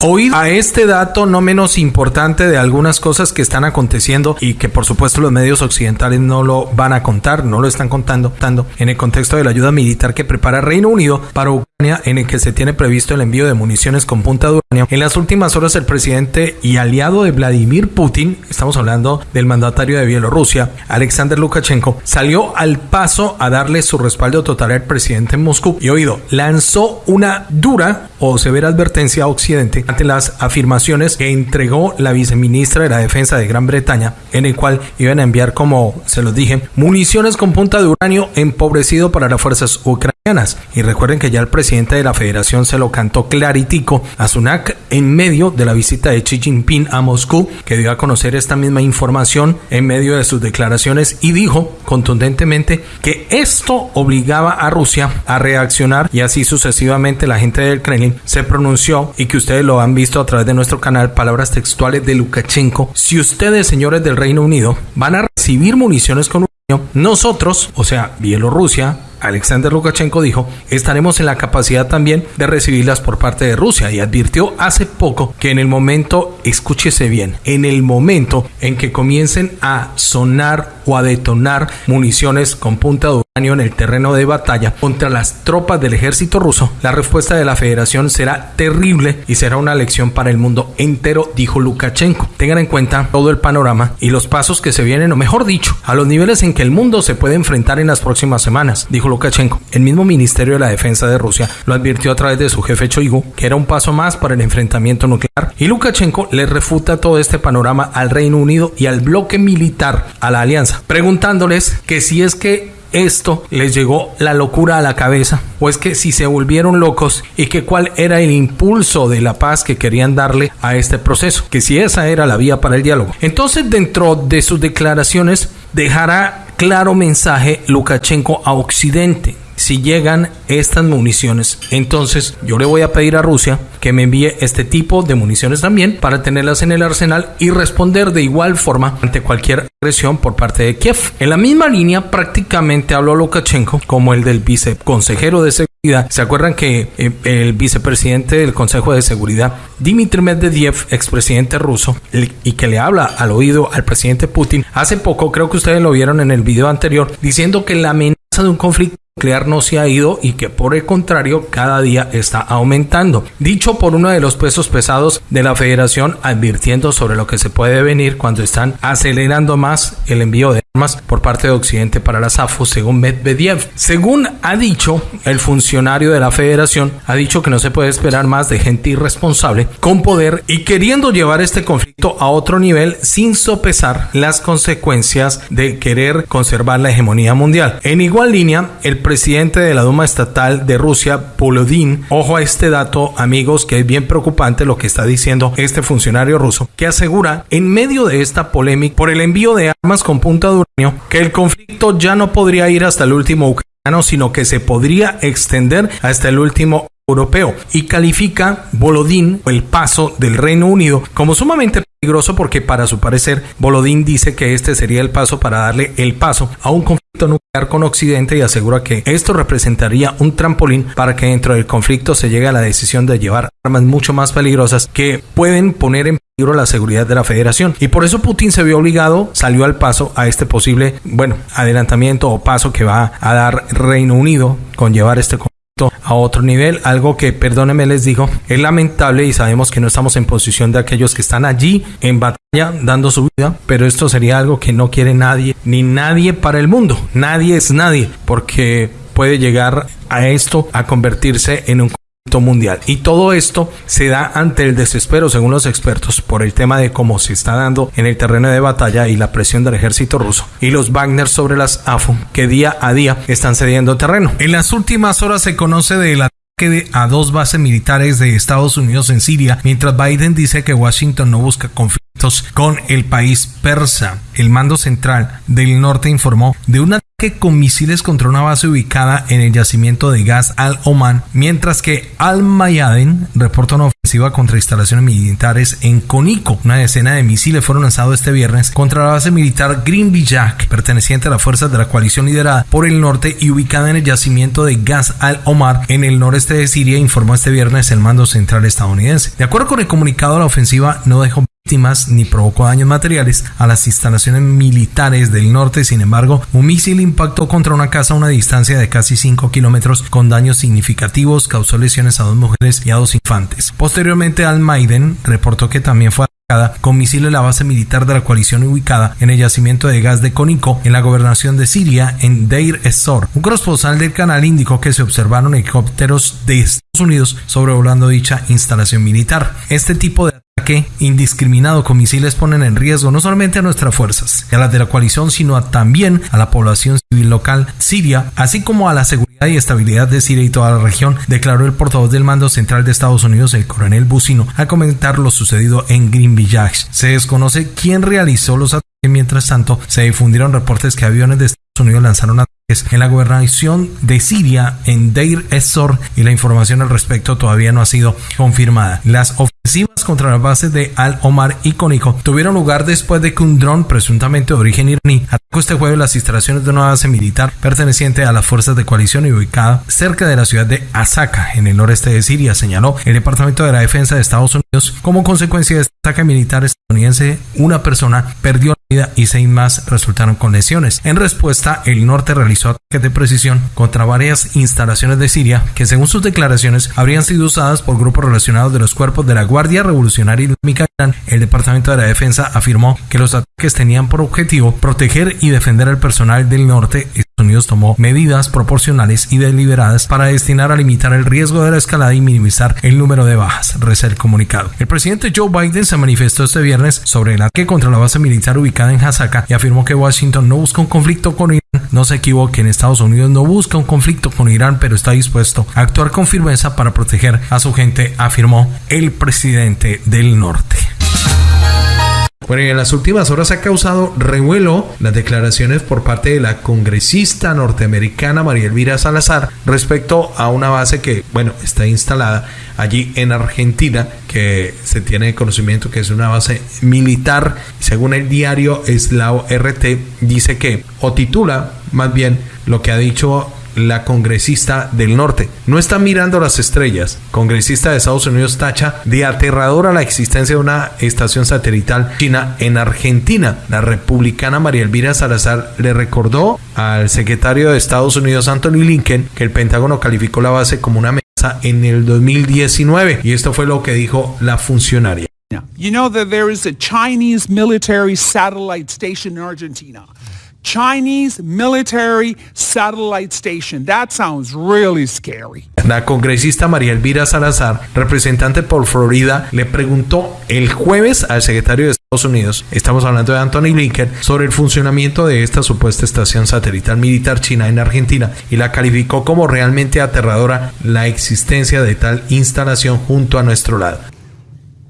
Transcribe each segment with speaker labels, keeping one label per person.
Speaker 1: Oíd a este dato no menos importante de algunas cosas que están aconteciendo y que por supuesto los medios occidentales no lo van a contar, no lo están contando, tanto en el contexto de la ayuda militar que prepara Reino Unido para en el que se tiene previsto el envío de municiones con punta uranio. En las últimas horas el presidente y aliado de Vladimir Putin, estamos hablando del mandatario de Bielorrusia, Alexander Lukashenko, salió al paso a darle su respaldo total al presidente en Moscú y oído, lanzó una dura o severa advertencia a Occidente ante las afirmaciones que entregó la viceministra de la Defensa de Gran Bretaña, en el cual iban a enviar, como se los dije, municiones con punta de uranio empobrecido para las fuerzas ucranianas. Y recuerden que ya el presidente de la federación se lo cantó claritico a Sunak en medio de la visita de Xi Jinping a Moscú, que dio a conocer esta misma información en medio de sus declaraciones y dijo contundentemente que esto obligaba a Rusia a reaccionar y así sucesivamente la gente del Kremlin se pronunció y que ustedes lo han visto a través de nuestro canal, palabras textuales de Lukashenko. Si ustedes, señores del Reino Unido, van a recibir municiones con nosotros, o sea, Bielorrusia, Alexander Lukashenko dijo, estaremos en la capacidad también de recibirlas por parte de Rusia y advirtió hace poco que en el momento, escúchese bien, en el momento en que comiencen a sonar o a detonar municiones con punta de uranio en el terreno de batalla contra las tropas del ejército ruso, la respuesta de la federación será terrible y será una lección para el mundo entero, dijo Lukashenko. Tengan en cuenta todo el panorama y los pasos que se vienen, o mejor dicho, a los niveles en que el mundo se puede enfrentar en las próximas semanas, dijo Lukashenko. El mismo Ministerio de la Defensa de Rusia lo advirtió a través de su jefe Choigu, que era un paso más para el enfrentamiento nuclear, y Lukashenko le refuta todo este panorama al Reino Unido y al bloque militar, a la alianza, preguntándoles que si es que esto les llegó la locura a la cabeza o es que si se volvieron locos y que cuál era el impulso de la paz que querían darle a este proceso, que si esa era la vía para el diálogo. Entonces dentro de sus declaraciones dejará claro mensaje Lukashenko a Occidente. Si llegan estas municiones, entonces yo le voy a pedir a Rusia que me envíe este tipo de municiones también para tenerlas en el arsenal y responder de igual forma ante cualquier agresión por parte de Kiev. En la misma línea prácticamente habló Lukashenko como el del viceconsejero de seguridad. ¿Se acuerdan que eh, el vicepresidente del Consejo de Seguridad, Dmitry Medvedev, expresidente ruso, y que le habla al oído al presidente Putin, hace poco, creo que ustedes lo vieron en el video anterior, diciendo que la amenaza de un conflicto no se ha ido y que por el contrario cada día está aumentando. Dicho por uno de los pesos pesados de la federación advirtiendo sobre lo que se puede venir cuando están acelerando más el envío de armas por parte de Occidente para la SAFU según Medvedev. Según ha dicho el funcionario de la federación, ha dicho que no se puede esperar más de gente irresponsable con poder y queriendo llevar este conflicto a otro nivel sin sopesar las consecuencias de querer conservar la hegemonía mundial. En igual línea, el presidente de la Duma Estatal de Rusia, Volodin, ojo a este dato, amigos, que es bien preocupante lo que está diciendo este funcionario ruso, que asegura en medio de esta polémica por el envío de armas con punta de uranio que el conflicto ya no podría ir hasta el último ucraniano, sino que se podría extender hasta el último europeo y califica Volodín el paso del Reino Unido como sumamente peligroso porque para su parecer Volodín dice que este sería el paso para darle el paso a un conflicto nuclear con Occidente y asegura que esto representaría un trampolín para que dentro del conflicto se llegue a la decisión de llevar armas mucho más peligrosas que pueden poner en peligro la seguridad de la federación. Y por eso Putin se vio obligado, salió al paso a este posible, bueno, adelantamiento o paso que va a dar Reino Unido con llevar este conflicto a otro nivel, algo que, perdónenme, les digo, es lamentable y sabemos que no estamos en posición de aquellos que están allí en batalla dando su vida, pero esto sería algo que no quiere nadie, ni nadie para el mundo, nadie es nadie, porque puede llegar a esto a convertirse en un mundial. Y todo esto se da ante el desespero, según los expertos, por el tema de cómo se está dando en el terreno de batalla y la presión del ejército ruso y los Wagner sobre las AFU, que día a día están cediendo terreno. En las últimas horas se conoce de la a dos bases militares de Estados Unidos en Siria, mientras Biden dice que Washington no busca conflictos con el país persa. El mando central del norte informó de una con misiles contra una base ubicada en el yacimiento de gas Al-Oman, mientras que Al-Mayadin reporta una ofensiva contra instalaciones militares en Conico. Una decena de misiles fueron lanzados este viernes contra la base militar Green Village, perteneciente a las fuerzas de la coalición liderada por el norte y ubicada en el yacimiento de gas Al-Omar en el noreste de Siria, informó este viernes el mando central estadounidense. De acuerdo con el comunicado, la ofensiva no dejó ni provocó daños materiales a las instalaciones militares del norte. Sin embargo, un misil impactó contra una casa a una distancia de casi 5 kilómetros con daños significativos, causó lesiones a dos mujeres y a dos infantes. Posteriormente, Al-Maiden reportó que también fue atacada con misiles la base militar de la coalición ubicada en el yacimiento de gas de Cónico en la gobernación de Siria en Deir ez-Zor. Un corresponsal del canal indicó que se observaron helicópteros de Estados Unidos sobrevolando dicha instalación militar. Este tipo de que indiscriminado con misiles ponen en riesgo no solamente a nuestras fuerzas y a las de la coalición, sino también a la población civil local siria, así como a la seguridad y estabilidad de Siria y toda la región, declaró el portavoz del mando central de Estados Unidos, el coronel Bucino, al comentar lo sucedido en Green Village. Se desconoce quién realizó los ataques, mientras tanto se difundieron reportes que aviones de Estados Unidos lanzaron ataques en la gobernación de Siria en Deir ez-Zor y la información al respecto todavía no ha sido confirmada. Las ofensivas contra las bases de Al-Omar y tuvieron lugar después de que un dron presuntamente de origen iraní este jueves las instalaciones de una base militar perteneciente a las fuerzas de coalición y ubicada cerca de la ciudad de Asaka, en el noreste de Siria, señaló el Departamento de la Defensa de Estados Unidos. Como consecuencia de este ataque militar estadounidense, una persona perdió la vida y seis más resultaron con lesiones. En respuesta, el norte realizó ataques de precisión contra varias instalaciones de Siria que, según sus declaraciones, habrían sido usadas por grupos relacionados de los cuerpos de la Guardia Revolucionaria Islámica. El Departamento de la Defensa afirmó que los ataques tenían por objetivo proteger y defender al personal del norte. Estados Unidos tomó medidas proporcionales y deliberadas para destinar a limitar el riesgo de la escalada y minimizar el número de bajas, reza el comunicado. El presidente Joe Biden se manifestó este viernes sobre el ataque contra la base militar ubicada en Hasaka y afirmó que Washington no busca un conflicto con Irán. No se equivoquen, Estados Unidos no busca un conflicto con Irán, pero está dispuesto a actuar con firmeza para proteger a su gente, afirmó el presidente del norte. Bueno, y en las últimas horas ha causado revuelo las declaraciones por parte de la congresista norteamericana María Elvira Salazar respecto a una base que, bueno, está instalada allí en Argentina, que se tiene conocimiento que es una base militar. Según el diario Eslao RT, dice que, o titula más bien lo que ha dicho la congresista del norte. No está mirando las estrellas. Congresista de Estados Unidos tacha de aterradora la existencia de una estación satelital china en Argentina. La republicana María Elvira Salazar le recordó al secretario de Estados Unidos Anthony Lincoln que el Pentágono calificó la base como una amenaza en el 2019 y esto fue lo que dijo la funcionaria.
Speaker 2: You know that there is a Chinese military satellite station in Argentina. Chinese military satellite station. That sounds really scary.
Speaker 1: La congresista María Elvira Salazar, representante por Florida, le preguntó el jueves al secretario de Estados Unidos, estamos hablando de Anthony Blinken, sobre el funcionamiento de esta supuesta estación satelital militar china en Argentina y la calificó como realmente aterradora la existencia de tal instalación junto a nuestro lado.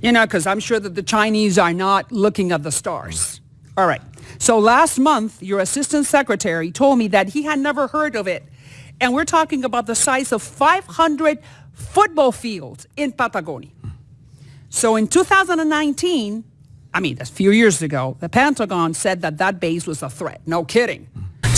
Speaker 2: You know, because I'm sure that the Chinese are not looking at the stars. All right. So last month, your assistant secretary told me that he had never heard of it. And we're talking about the size of 500 football fields in Patagonia. So in 2019, I mean, that's a few years ago, the Pentagon said that that base was a threat. No kidding.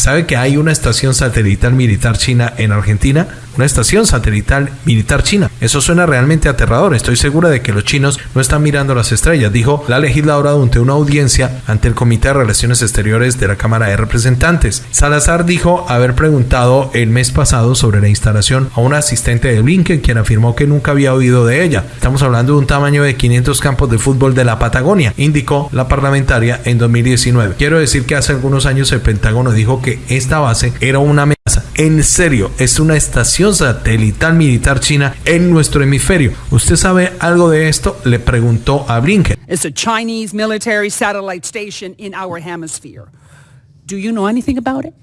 Speaker 1: ¿Sabe que hay una estación satelital militar china en Argentina? Una estación satelital militar china. Eso suena realmente aterrador. Estoy segura de que los chinos no están mirando las estrellas, dijo la legisladora durante una audiencia ante el Comité de Relaciones Exteriores de la Cámara de Representantes. Salazar dijo haber preguntado el mes pasado sobre la instalación a un asistente de Blinken, quien afirmó que nunca había oído de ella. Estamos hablando de un tamaño de 500 campos de fútbol de la Patagonia, indicó la parlamentaria en 2019. Quiero decir que hace algunos años el Pentágono dijo que esta base era una amenaza. En serio, es una estación satelital militar china en nuestro hemisferio. ¿Usted sabe algo de esto? Le preguntó a Blinken.
Speaker 2: It's a Chinese military satellite station in our hemisphere. Do you know anything about it?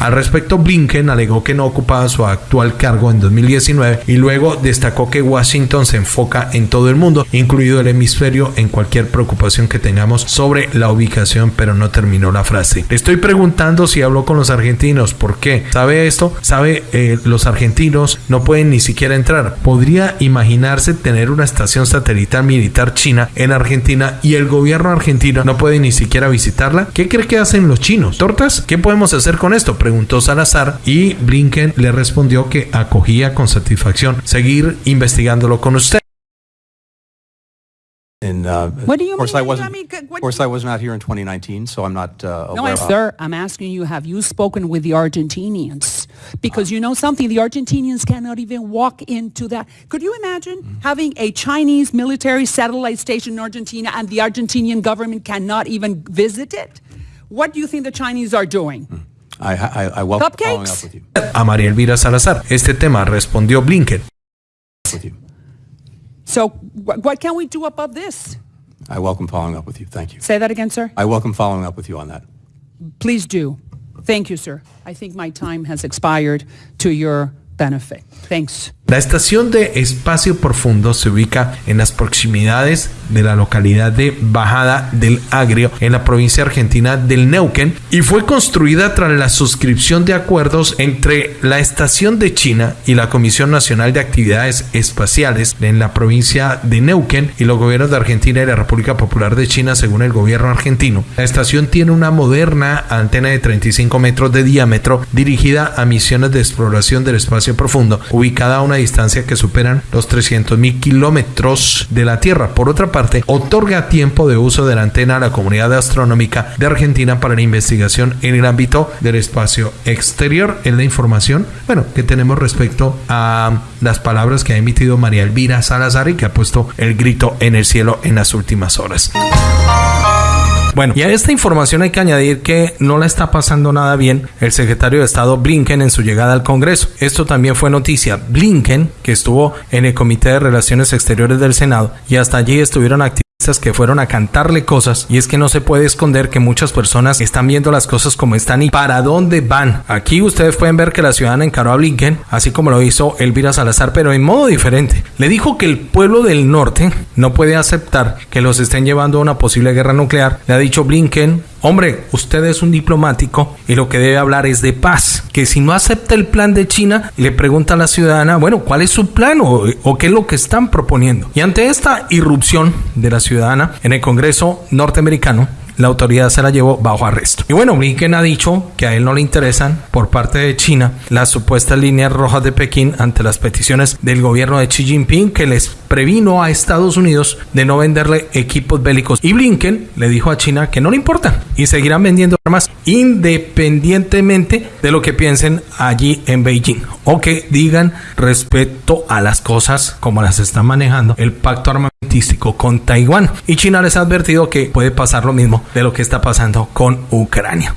Speaker 1: Al respecto, Blinken alegó que no ocupaba su actual cargo en 2019 y luego destacó que Washington se enfoca en todo el mundo, incluido el hemisferio, en cualquier preocupación que tengamos sobre la ubicación, pero no terminó la frase. Estoy preguntando si habló con los argentinos. ¿Por qué? ¿Sabe esto? ¿Sabe? Eh, los argentinos no pueden ni siquiera entrar. ¿Podría imaginarse tener una estación satelital militar china en Argentina y el gobierno argentino no puede ni siquiera visitarla? ¿Qué cree que hacen los chinos? ¿Tortas? ¿Qué podemos hacer con esto? Preguntó Salazar y Blinken le respondió que acogía con satisfacción seguir investigándolo con usted.
Speaker 3: And, uh,
Speaker 2: What do you
Speaker 3: of course,
Speaker 2: mean?
Speaker 3: I wasn't.
Speaker 2: I mean, what-
Speaker 3: of course, I was not here in 2019, so I'm not uh,
Speaker 2: No,
Speaker 3: aware.
Speaker 2: sir, I'm asking you, have you spoken with the Argentinians? Because you know something, the Argentinians cannot even walk into that. Could you imagine having a Chinese military satellite station in Argentina and the Argentinian government cannot even visit it? What do you think the Chinese are doing?
Speaker 3: I, I, I welcome following up with you.
Speaker 1: A María Elvira Salazar. Este tema respondió Blinken.
Speaker 3: With you.
Speaker 2: So what can we do above this?
Speaker 3: I welcome following up with you. Thank you.
Speaker 2: Say that again, sir.
Speaker 3: I welcome following up with you on that.
Speaker 2: Please do. Thank you, sir. I think my time has expired to your benefit. Thanks.
Speaker 1: La estación de espacio profundo se ubica en las proximidades de la localidad de Bajada del Agrio, en la provincia argentina del Neuquén, y fue construida tras la suscripción de acuerdos entre la estación de China y la Comisión Nacional de Actividades Espaciales en la provincia de Neuquén y los gobiernos de Argentina y la República Popular de China, según el gobierno argentino. La estación tiene una moderna antena de 35 metros de diámetro dirigida a misiones de exploración del espacio profundo, ubicada a una distancia que superan los 300 mil kilómetros de la Tierra. Por otra parte, otorga tiempo de uso de la antena a la comunidad astronómica de Argentina para la investigación en el ámbito del espacio exterior. Es la información, bueno, que tenemos respecto a las palabras que ha emitido María Elvira Salazar y que ha puesto el grito en el cielo en las últimas horas. Bueno, y a esta información hay que añadir que no le está pasando nada bien el secretario de Estado Blinken en su llegada al Congreso. Esto también fue noticia. Blinken, que estuvo en el Comité de Relaciones Exteriores del Senado, y hasta allí estuvieron que fueron a cantarle cosas y es que no se puede esconder que muchas personas están viendo las cosas como están y para dónde van. Aquí ustedes pueden ver que la ciudadana encaró a Blinken, así como lo hizo Elvira Salazar, pero en modo diferente. Le dijo que el pueblo del norte no puede aceptar que los estén llevando a una posible guerra nuclear. Le ha dicho Blinken, hombre, usted es un diplomático y lo que debe hablar es de paz. Que si no acepta el plan de China, le pregunta a la ciudadana, bueno, ¿cuál es su plan o, o qué es lo que están proponiendo? Y ante esta irrupción de la ciudadana en el Congreso norteamericano, la autoridad se la llevó bajo arresto. Y bueno, Blinken ha dicho que a él no le interesan por parte de China las supuestas líneas rojas de Pekín ante las peticiones del gobierno de Xi Jinping que les previno a Estados Unidos de no venderle equipos bélicos. Y Blinken le dijo a China que no le importa y seguirán vendiendo armas independientemente de lo que piensen allí en Beijing o que digan respecto a las cosas como las están manejando el pacto armamentístico con Taiwán. Y China les ha advertido que puede pasar lo mismo de lo que está pasando con Ucrania.